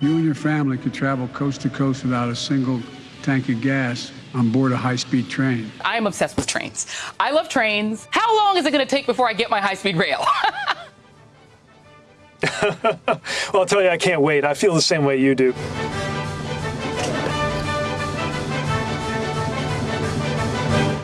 You and your family could travel coast to coast without a single tank of gas on board a high-speed train. I am obsessed with trains. I love trains. How long is it going to take before I get my high-speed rail? well, I'll tell you, I can't wait. I feel the same way you do.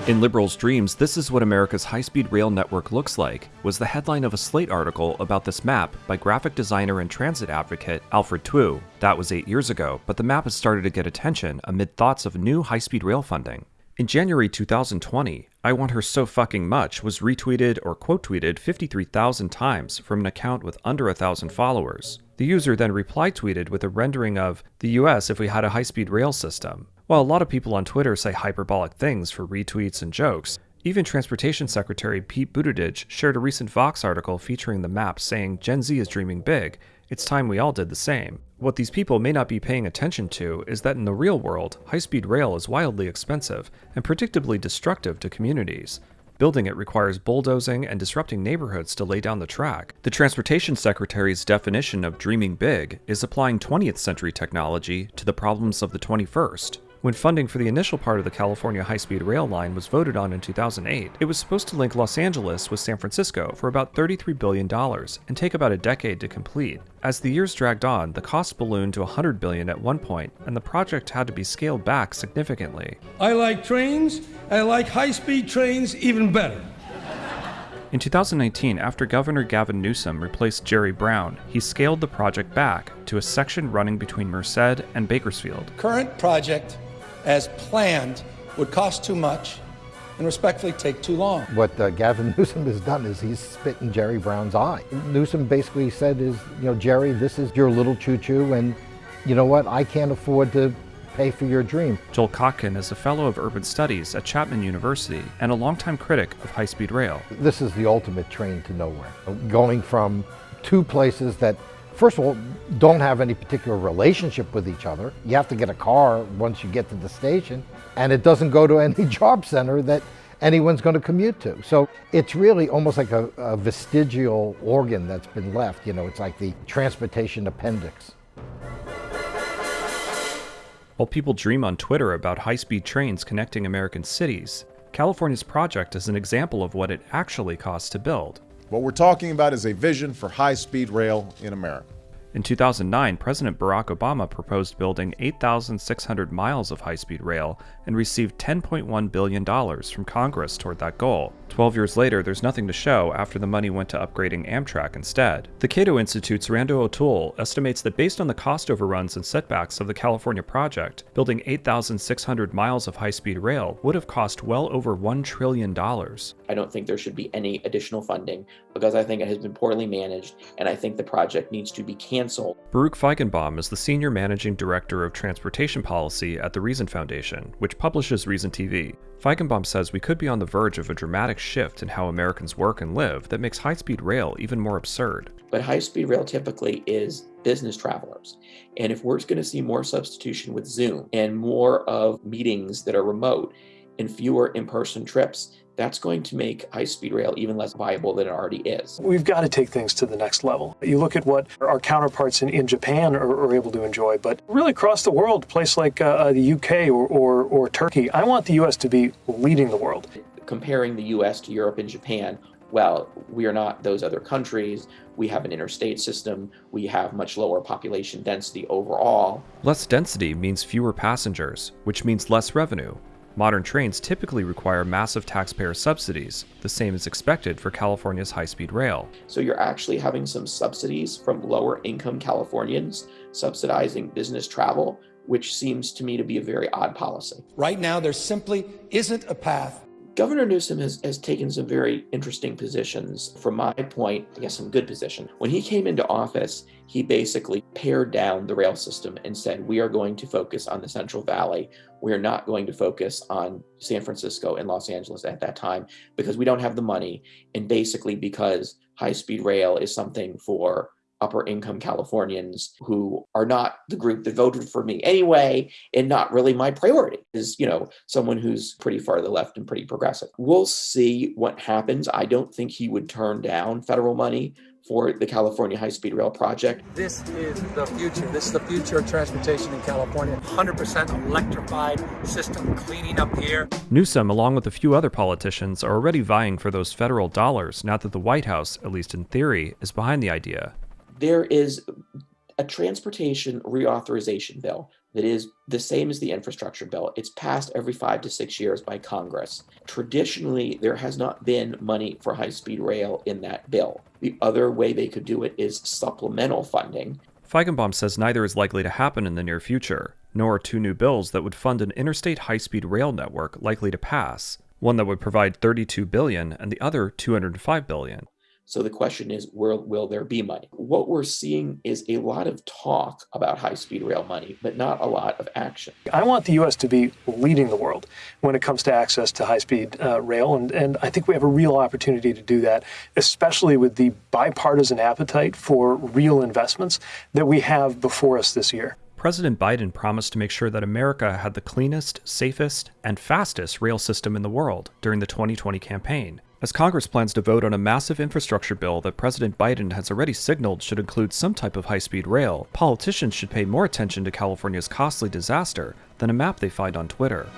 In Liberals' dreams, this is what America's high-speed rail network looks like, was the headline of a Slate article about this map by graphic designer and transit advocate Alfred Twu. That was eight years ago, but the map has started to get attention amid thoughts of new high-speed rail funding. In January 2020, I Want Her So Fucking Much was retweeted or quote tweeted 53,000 times from an account with under a thousand followers. The user then reply tweeted with a rendering of the US if we had a high speed rail system. While a lot of people on Twitter say hyperbolic things for retweets and jokes, even Transportation Secretary Pete Buttigieg shared a recent Vox article featuring the map saying Gen Z is dreaming big. It's time we all did the same. What these people may not be paying attention to is that in the real world, high speed rail is wildly expensive and predictably destructive to communities. Building it requires bulldozing and disrupting neighborhoods to lay down the track. The Transportation Secretary's definition of dreaming big is applying 20th century technology to the problems of the 21st. When funding for the initial part of the California high-speed rail line was voted on in 2008, it was supposed to link Los Angeles with San Francisco for about $33 billion and take about a decade to complete. As the years dragged on, the cost ballooned to 100 billion at one point, and the project had to be scaled back significantly. I like trains, I like high-speed trains even better. In 2019, after Governor Gavin Newsom replaced Jerry Brown, he scaled the project back to a section running between Merced and Bakersfield. Current project as planned would cost too much and respectfully take too long. What uh, Gavin Newsom has done is he's spit in Jerry Brown's eye. Newsom basically said is, you know, Jerry, this is your little choo-choo and you know what, I can't afford to pay for your dream. Joel Kotkin is a fellow of urban studies at Chapman University and a longtime critic of high-speed rail. This is the ultimate train to nowhere. Going from two places that first of all, don't have any particular relationship with each other. You have to get a car once you get to the station, and it doesn't go to any job center that anyone's going to commute to. So it's really almost like a, a vestigial organ that's been left. You know, it's like the transportation appendix. While people dream on Twitter about high-speed trains connecting American cities, California's project is an example of what it actually costs to build. What we're talking about is a vision for high-speed rail in America. In 2009, President Barack Obama proposed building 8,600 miles of high-speed rail and received $10.1 billion from Congress toward that goal. Twelve years later, there's nothing to show after the money went to upgrading Amtrak instead. The Cato Institute's Randal O'Toole estimates that based on the cost overruns and setbacks of the California project, building 8,600 miles of high-speed rail would have cost well over $1 trillion. I don't think there should be any additional funding because I think it has been poorly managed and I think the project needs to be canceled. Baruch Feigenbaum is the Senior Managing Director of Transportation Policy at the Reason Foundation, which publishes Reason TV. Feigenbaum says we could be on the verge of a dramatic shift in how Americans work and live that makes high-speed rail even more absurd. But high-speed rail typically is business travelers. And if we're going to see more substitution with Zoom and more of meetings that are remote and fewer in-person trips, that's going to make high-speed rail even less viable than it already is. We've got to take things to the next level. You look at what our counterparts in, in Japan are, are able to enjoy, but really across the world, a place like uh, uh the UK or, or, or Turkey, I want the US to be leading the world. Comparing the US to Europe and Japan, well, we are not those other countries. We have an interstate system. We have much lower population density overall. Less density means fewer passengers, which means less revenue, Modern trains typically require massive taxpayer subsidies, the same is expected for California's high-speed rail. So you're actually having some subsidies from lower income Californians subsidizing business travel, which seems to me to be a very odd policy. Right now, there simply isn't a path Governor Newsom has, has taken some very interesting positions. From my point, I guess some good position. When he came into office, he basically pared down the rail system and said, we are going to focus on the Central Valley. We are not going to focus on San Francisco and Los Angeles at that time because we don't have the money and basically because high-speed rail is something for upper income Californians who are not the group that voted for me anyway and not really my priority is, you know, someone who's pretty far to the left and pretty progressive. We'll see what happens. I don't think he would turn down federal money for the California High Speed Rail project. This is the future. This is the future of transportation in California. 100% electrified system cleaning up the air. Newsom, along with a few other politicians, are already vying for those federal dollars now that the White House, at least in theory, is behind the idea. There is a transportation reauthorization bill that is the same as the infrastructure bill. It's passed every five to six years by Congress. Traditionally, there has not been money for high speed rail in that bill. The other way they could do it is supplemental funding. Feigenbaum says neither is likely to happen in the near future, nor are two new bills that would fund an interstate high speed rail network likely to pass, one that would provide 32 billion and the other 205 billion. So the question is, where will there be money? What we're seeing is a lot of talk about high speed rail money, but not a lot of action. I want the U.S. to be leading the world when it comes to access to high speed uh, rail. And, and I think we have a real opportunity to do that, especially with the bipartisan appetite for real investments that we have before us this year. President Biden promised to make sure that America had the cleanest, safest, and fastest rail system in the world during the 2020 campaign. As Congress plans to vote on a massive infrastructure bill that President Biden has already signaled should include some type of high speed rail, politicians should pay more attention to California's costly disaster than a map they find on Twitter.